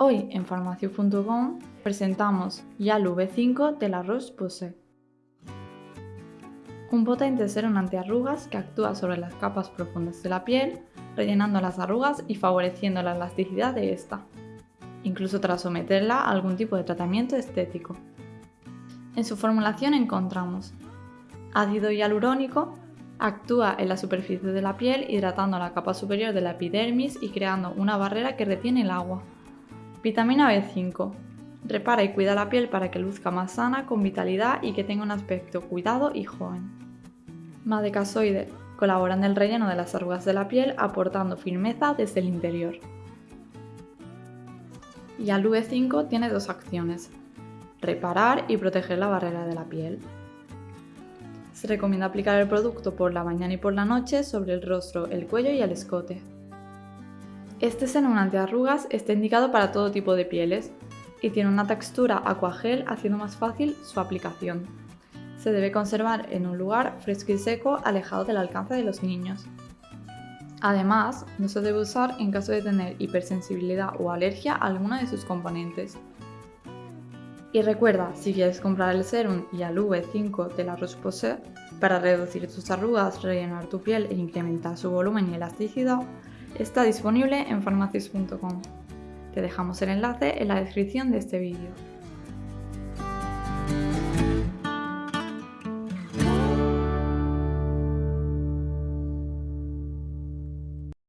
Hoy en farmacio.com presentamos Yalu B5 de la Roche-Posay. Un potente serum antiarrugas que actúa sobre las capas profundas de la piel, rellenando las arrugas y favoreciendo la elasticidad de esta, incluso tras someterla a algún tipo de tratamiento estético. En su formulación encontramos ácido hialurónico, actúa en la superficie de la piel hidratando la capa superior de la epidermis y creando una barrera que retiene el agua. Vitamina B5. Repara y cuida la piel para que luzca más sana, con vitalidad y que tenga un aspecto cuidado y joven. Madecasoide. Colabora en el relleno de las arrugas de la piel aportando firmeza desde el interior. Y al V5 tiene dos acciones. Reparar y proteger la barrera de la piel. Se recomienda aplicar el producto por la mañana y por la noche sobre el rostro, el cuello y el escote. Este serum antiarrugas está indicado para todo tipo de pieles y tiene una textura aquagel haciendo más fácil su aplicación. Se debe conservar en un lugar fresco y seco alejado del alcance de los niños. Además, no se debe usar en caso de tener hipersensibilidad o alergia a alguna de sus componentes. Y recuerda, si quieres comprar el serum y al V5 de la Roche-Posay para reducir tus arrugas, rellenar tu piel e incrementar su volumen y elasticidad, Está disponible en farmacias.com. Te dejamos el enlace en la descripción de este vídeo.